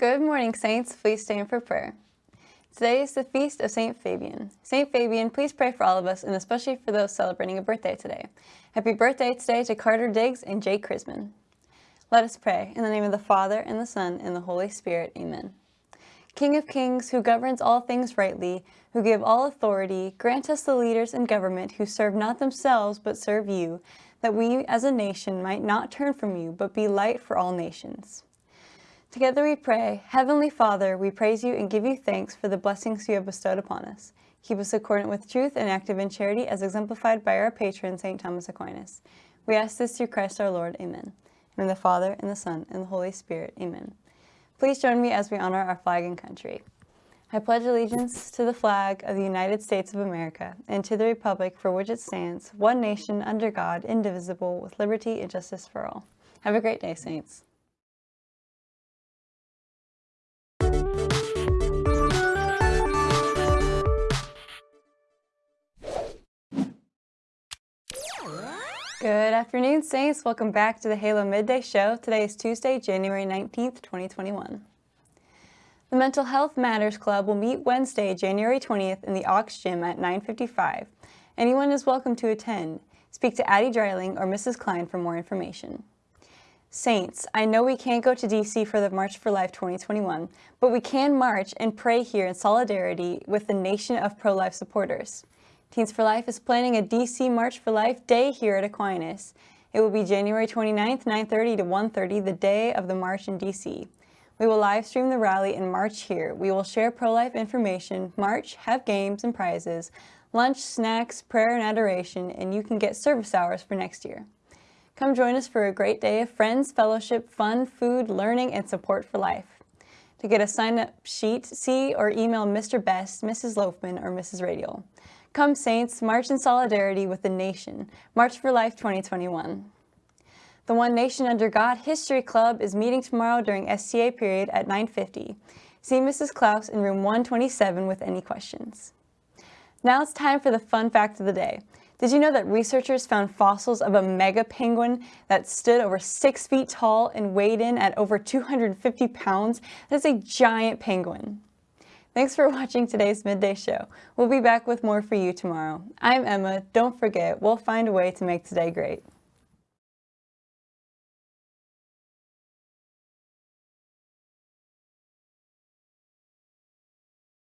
Good morning, Saints. Please stand for prayer. Today is the feast of St. Fabian. St. Fabian, please pray for all of us and especially for those celebrating a birthday today. Happy birthday today to Carter Diggs and Jake Chrisman. Let us pray. In the name of the Father, and the Son, and the Holy Spirit. Amen. King of kings, who governs all things rightly, who give all authority, grant us the leaders in government who serve not themselves but serve you, that we as a nation might not turn from you, but be light for all nations. Together we pray, Heavenly Father, we praise you and give you thanks for the blessings you have bestowed upon us. Keep us accordant with truth and active in charity as exemplified by our patron, St. Thomas Aquinas. We ask this through Christ our Lord. Amen. In the Father, and the Son, and the Holy Spirit. Amen. Please join me as we honor our flag and country. I pledge allegiance to the flag of the United States of America and to the republic for which it stands, one nation under God, indivisible, with liberty and justice for all. Have a great day, Saints. Good afternoon, Saints. Welcome back to the Halo Midday Show. Today is Tuesday, January 19th, 2021. The Mental Health Matters Club will meet Wednesday, January 20th in the Aux Gym at 9.55. Anyone is welcome to attend. Speak to Addie Dreiling or Mrs. Klein for more information. Saints, I know we can't go to DC for the March for Life 2021, but we can march and pray here in solidarity with the nation of pro-life supporters. Teens for Life is planning a DC March for Life day here at Aquinas. It will be January 29th, 9.30 to 1.30, the day of the march in DC. We will live stream the rally and march here. We will share pro-life information, march, have games and prizes, lunch, snacks, prayer and adoration, and you can get service hours for next year. Come join us for a great day of friends, fellowship, fun, food, learning, and support for life. To get a sign-up sheet, see or email Mr. Best, Mrs. Loafman, or Mrs. Radial. Come Saints, march in solidarity with the nation. March for Life 2021. The One Nation Under God History Club is meeting tomorrow during STA period at 9.50. See Mrs. Klaus in room 127 with any questions. Now it's time for the fun fact of the day. Did you know that researchers found fossils of a mega penguin that stood over six feet tall and weighed in at over 250 pounds? That is a giant penguin. Thanks for watching today's Midday Show. We'll be back with more for you tomorrow. I'm Emma. Don't forget, we'll find a way to make today great.